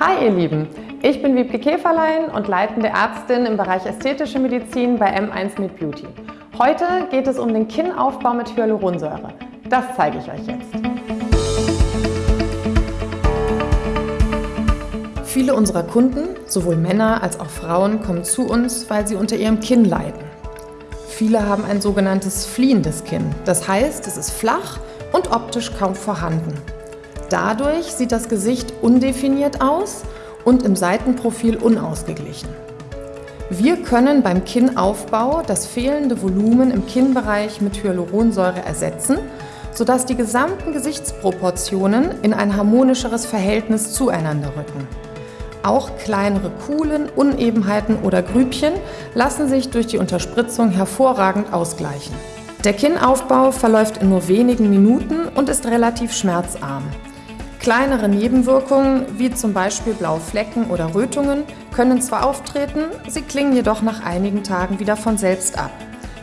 Hi ihr Lieben, ich bin Wiebke Käferlein und leitende Ärztin im Bereich Ästhetische Medizin bei M1 Meet Beauty. Heute geht es um den Kinnaufbau mit Hyaluronsäure. Das zeige ich euch jetzt. Viele unserer Kunden, sowohl Männer als auch Frauen, kommen zu uns, weil sie unter ihrem Kinn leiden. Viele haben ein sogenanntes fliehendes Kinn. Das heißt, es ist flach und optisch kaum vorhanden. Dadurch sieht das Gesicht undefiniert aus und im Seitenprofil unausgeglichen. Wir können beim Kinnaufbau das fehlende Volumen im Kinnbereich mit Hyaluronsäure ersetzen, sodass die gesamten Gesichtsproportionen in ein harmonischeres Verhältnis zueinander rücken. Auch kleinere Kuhlen, Unebenheiten oder Grübchen lassen sich durch die Unterspritzung hervorragend ausgleichen. Der Kinnaufbau verläuft in nur wenigen Minuten und ist relativ schmerzarm. Kleinere Nebenwirkungen, wie zum Beispiel blaue Flecken oder Rötungen, können zwar auftreten, sie klingen jedoch nach einigen Tagen wieder von selbst ab.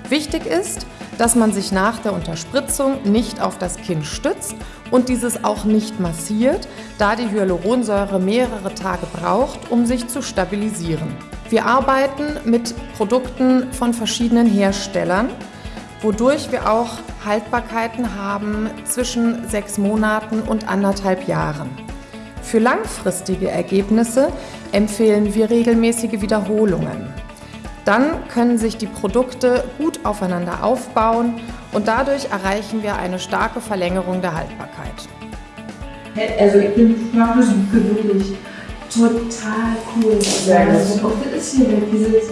Wichtig ist, dass man sich nach der Unterspritzung nicht auf das Kinn stützt und dieses auch nicht massiert, da die Hyaluronsäure mehrere Tage braucht, um sich zu stabilisieren. Wir arbeiten mit Produkten von verschiedenen Herstellern, wodurch wir auch Haltbarkeiten haben zwischen sechs Monaten und anderthalb Jahren. Für langfristige Ergebnisse empfehlen wir regelmäßige Wiederholungen. Dann können sich die Produkte gut aufeinander aufbauen und dadurch erreichen wir eine starke Verlängerung der Haltbarkeit. Also ich bin wirklich total cool. Sehr gut. Und auch das ist hier dieses...